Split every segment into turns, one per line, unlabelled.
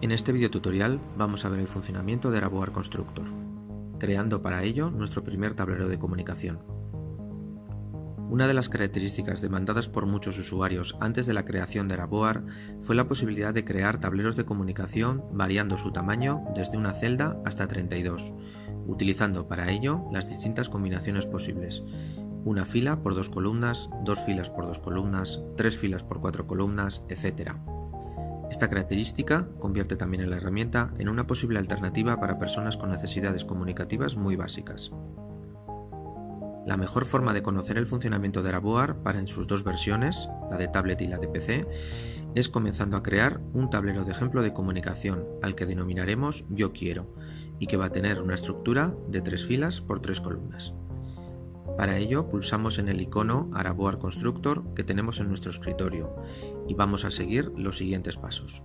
En este video tutorial vamos a ver el funcionamiento de Araboar Constructor, creando para ello nuestro primer tablero de comunicación. Una de las características demandadas por muchos usuarios antes de la creación de Araboar fue la posibilidad de crear tableros de comunicación variando su tamaño desde una celda hasta 32, utilizando para ello las distintas combinaciones posibles. Una fila por dos columnas, dos filas por dos columnas, tres filas por cuatro columnas, etc. Esta característica convierte también a la herramienta en una posible alternativa para personas con necesidades comunicativas muy básicas. La mejor forma de conocer el funcionamiento de Araboar para en sus dos versiones, la de tablet y la de PC, es comenzando a crear un tablero de ejemplo de comunicación al que denominaremos Yo Quiero y que va a tener una estructura de tres filas por tres columnas. Para ello pulsamos en el icono Araboar Constructor que tenemos en nuestro escritorio y vamos a seguir los siguientes pasos.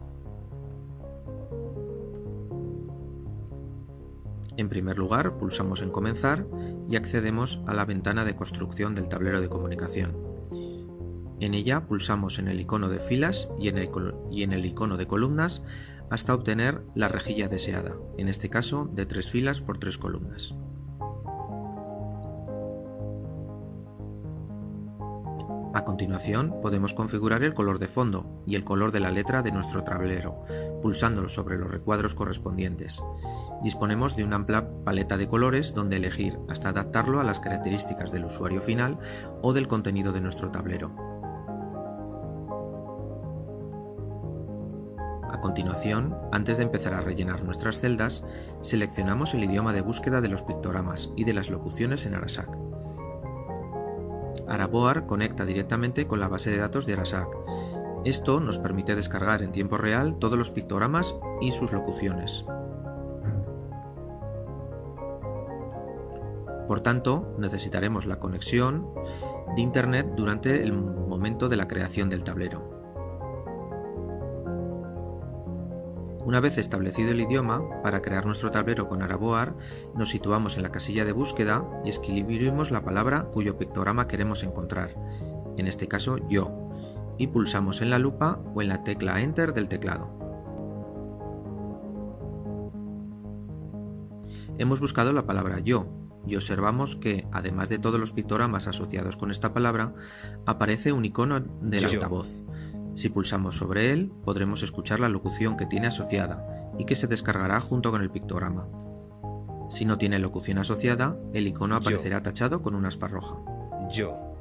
En primer lugar, pulsamos en Comenzar y accedemos a la ventana de construcción del tablero de comunicación. En ella pulsamos en el icono de filas y en el, y en el icono de columnas hasta obtener la rejilla deseada, en este caso de tres filas por tres columnas. A continuación podemos configurar el color de fondo y el color de la letra de nuestro tablero, pulsándolo sobre los recuadros correspondientes. Disponemos de una amplia paleta de colores donde elegir hasta adaptarlo a las características del usuario final o del contenido de nuestro tablero. A continuación, antes de empezar a rellenar nuestras celdas, seleccionamos el idioma de búsqueda de los pictogramas y de las locuciones en Arasac. Araboar conecta directamente con la base de datos de Arasac. Esto nos permite descargar en tiempo real todos los pictogramas y sus locuciones. Por tanto, necesitaremos la conexión de Internet durante el momento de la creación del tablero. Una vez establecido el idioma, para crear nuestro tablero con Araboar, nos situamos en la casilla de búsqueda y escribimos la palabra cuyo pictograma queremos encontrar, en este caso yo, y pulsamos en la lupa o en la tecla Enter del teclado. Hemos buscado la palabra yo y observamos que, además de todos los pictogramas asociados con esta palabra, aparece un icono del altavoz. Si pulsamos sobre él, podremos escuchar la locución que tiene asociada y que se descargará junto con el pictograma. Si no tiene locución asociada, el icono aparecerá tachado con una aspa roja.
Yo.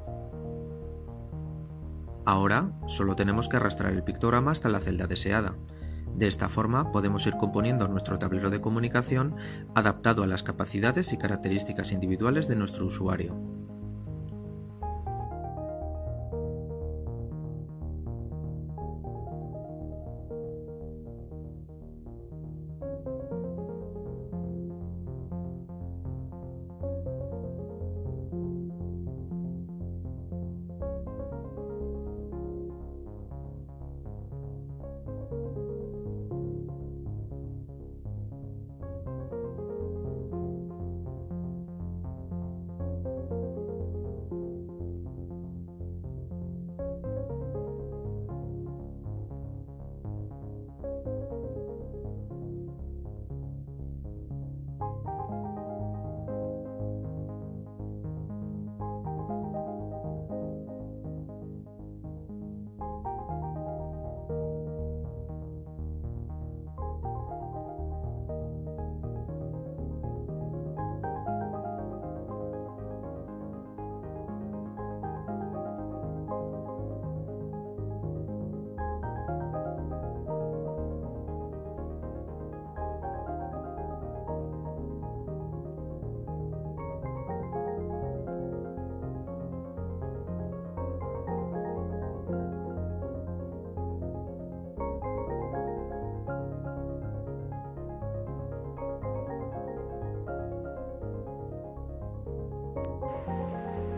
Ahora solo tenemos que arrastrar el pictograma hasta la celda deseada. De esta forma podemos ir componiendo nuestro tablero de comunicación adaptado a las capacidades y características individuales de nuestro usuario.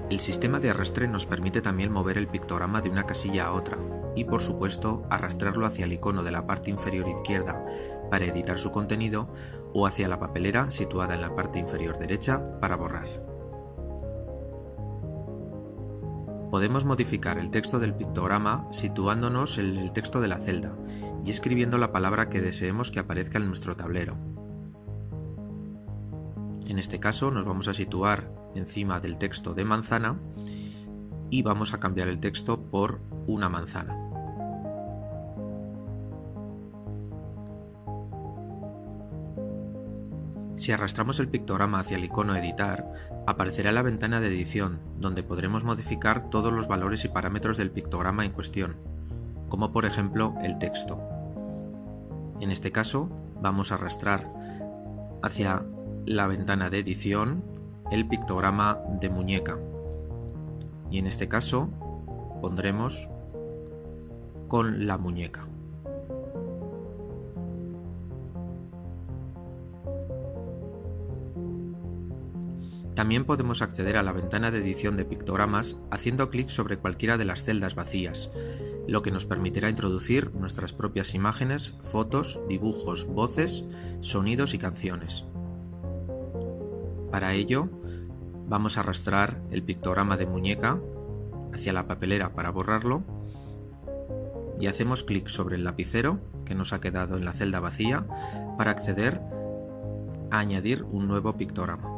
El sistema de arrastre nos permite también mover el pictograma de una casilla a otra y por supuesto arrastrarlo hacia el icono de la parte inferior izquierda para editar su contenido o hacia la papelera situada en la parte inferior derecha para borrar. Podemos modificar el texto del pictograma situándonos en el texto de la celda y escribiendo la palabra que deseemos que aparezca en nuestro tablero. En este caso nos vamos a situar encima del texto de manzana y vamos a cambiar el texto por una manzana. Si arrastramos el pictograma hacia el icono Editar, aparecerá la ventana de edición, donde podremos modificar todos los valores y parámetros del pictograma en cuestión, como por ejemplo el texto. En este caso, vamos a arrastrar hacia la ventana de edición el pictograma de muñeca. Y en este caso pondremos con la muñeca. También podemos acceder a la ventana de edición de pictogramas haciendo clic sobre cualquiera de las celdas vacías, lo que nos permitirá introducir nuestras propias imágenes, fotos, dibujos, voces, sonidos y canciones. Para ello, vamos a arrastrar el pictograma de muñeca hacia la papelera para borrarlo y hacemos clic sobre el lapicero que nos ha quedado en la celda vacía para acceder a añadir un nuevo pictograma.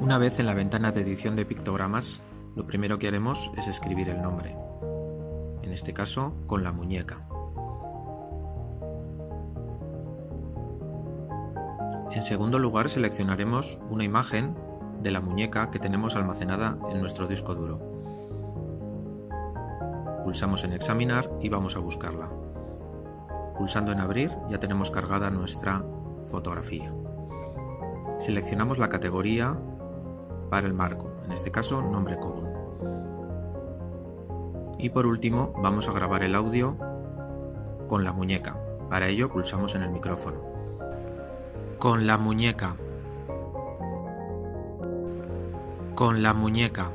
Una vez en la ventana de edición de pictogramas, lo primero que haremos es escribir el nombre, en este caso con la muñeca. En segundo lugar seleccionaremos una imagen de la muñeca que tenemos almacenada en nuestro disco duro. Pulsamos en examinar y vamos a buscarla. Pulsando en abrir ya tenemos cargada nuestra fotografía. Seleccionamos la categoría para el marco, en este caso nombre común. Y por último vamos a grabar el audio con la muñeca. Para ello pulsamos en el micrófono. Con la muñeca. Con la muñeca.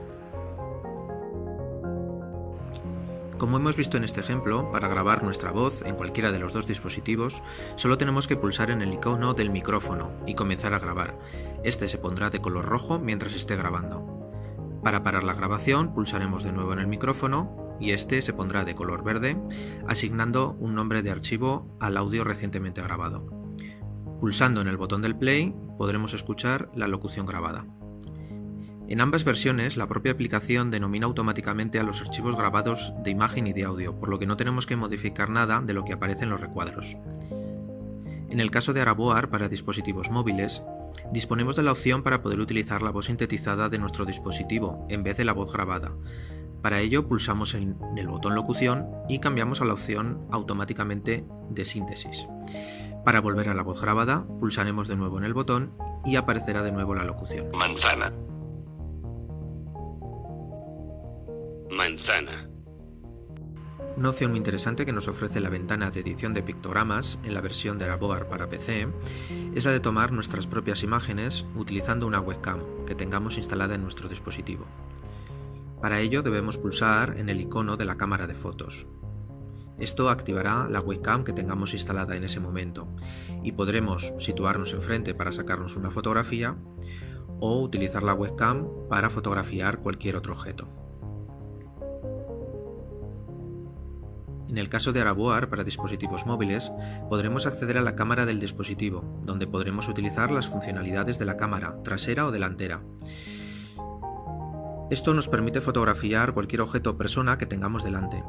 Como hemos visto en este ejemplo, para grabar nuestra voz en cualquiera de los dos dispositivos, solo tenemos que pulsar en el icono del micrófono y comenzar a grabar. Este se pondrá de color rojo mientras esté grabando. Para parar la grabación, pulsaremos de nuevo en el micrófono y este se pondrá de color verde, asignando un nombre de archivo al audio recientemente grabado. Pulsando en el botón del play, podremos escuchar la locución grabada. En ambas versiones, la propia aplicación denomina automáticamente a los archivos grabados de imagen y de audio, por lo que no tenemos que modificar nada de lo que aparece en los recuadros. En el caso de Araboar para dispositivos móviles, disponemos de la opción para poder utilizar la voz sintetizada de nuestro dispositivo en vez de la voz grabada. Para ello pulsamos en el botón locución y cambiamos a la opción automáticamente de síntesis. Para volver a la voz grabada, pulsaremos de nuevo en el botón y aparecerá de nuevo la locución.
Manzana. Manzana.
Una opción muy interesante que nos ofrece la ventana de edición de pictogramas en la versión de Araboar para PC es la de tomar nuestras propias imágenes utilizando una webcam que tengamos instalada en nuestro dispositivo. Para ello debemos pulsar en el icono de la cámara de fotos. Esto activará la webcam que tengamos instalada en ese momento y podremos situarnos enfrente para sacarnos una fotografía o utilizar la webcam para fotografiar cualquier otro objeto. En el caso de Araboar para dispositivos móviles, podremos acceder a la cámara del dispositivo, donde podremos utilizar las funcionalidades de la cámara, trasera o delantera. Esto nos permite fotografiar cualquier objeto o persona que tengamos delante.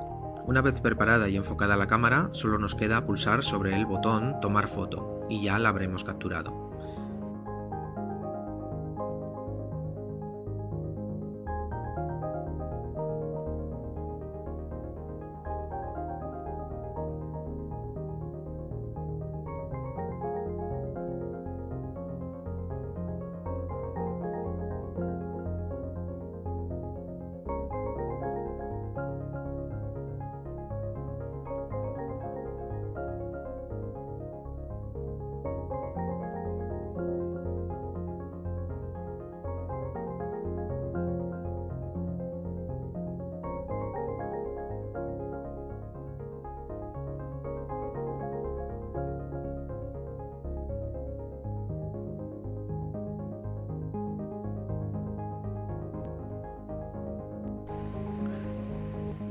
Una vez preparada y enfocada la cámara, solo nos queda pulsar sobre el botón Tomar foto, y ya la habremos capturado.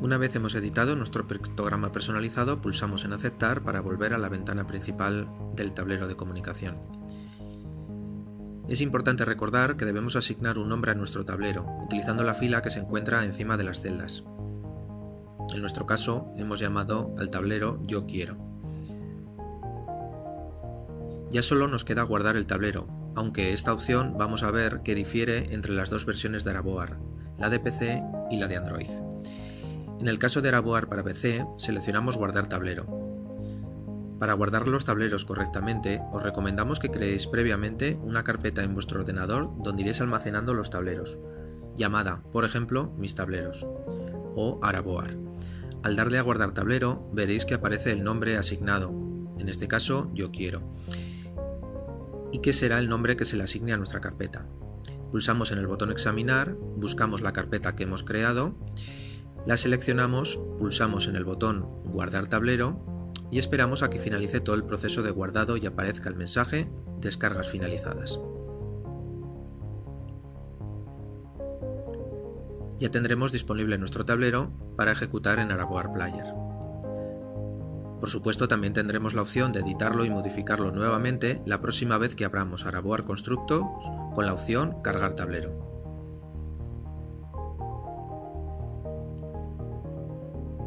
Una vez hemos editado nuestro pictograma personalizado, pulsamos en Aceptar para volver a la ventana principal del tablero de comunicación. Es importante recordar que debemos asignar un nombre a nuestro tablero, utilizando la fila que se encuentra encima de las celdas. En nuestro caso, hemos llamado al tablero Yo quiero. Ya solo nos queda guardar el tablero, aunque esta opción vamos a ver que difiere entre las dos versiones de Araboar, la de PC y la de Android. En el caso de Araboar para PC, seleccionamos Guardar tablero. Para guardar los tableros correctamente, os recomendamos que creéis previamente una carpeta en vuestro ordenador donde iréis almacenando los tableros, llamada, por ejemplo, Mis tableros o Araboar. Al darle a guardar tablero, veréis que aparece el nombre asignado, en este caso Yo quiero, y que será el nombre que se le asigne a nuestra carpeta. Pulsamos en el botón Examinar, buscamos la carpeta que hemos creado la seleccionamos, pulsamos en el botón Guardar tablero y esperamos a que finalice todo el proceso de guardado y aparezca el mensaje Descargas finalizadas. Ya tendremos disponible nuestro tablero para ejecutar en Araboar Player. Por supuesto también tendremos la opción de editarlo y modificarlo nuevamente la próxima vez que abramos Araboar Constructos con la opción Cargar tablero.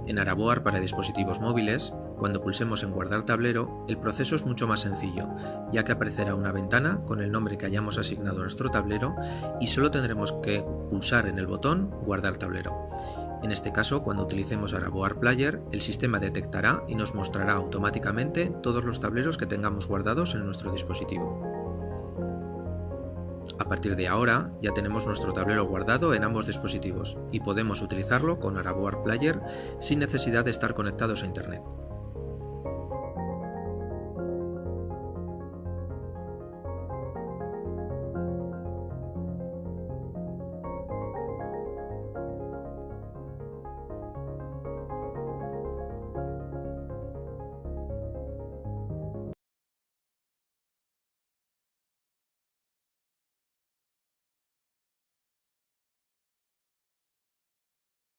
En Araboar para dispositivos móviles, cuando pulsemos en Guardar tablero, el proceso es mucho más sencillo, ya que aparecerá una ventana con el nombre que hayamos asignado a nuestro tablero y solo tendremos que pulsar en el botón Guardar tablero. En este caso, cuando utilicemos Araboar Player, el sistema detectará y nos mostrará automáticamente todos los tableros que tengamos guardados en nuestro dispositivo. A partir de ahora ya tenemos nuestro tablero guardado en ambos dispositivos y podemos utilizarlo con Araboar Player sin necesidad de estar conectados a Internet.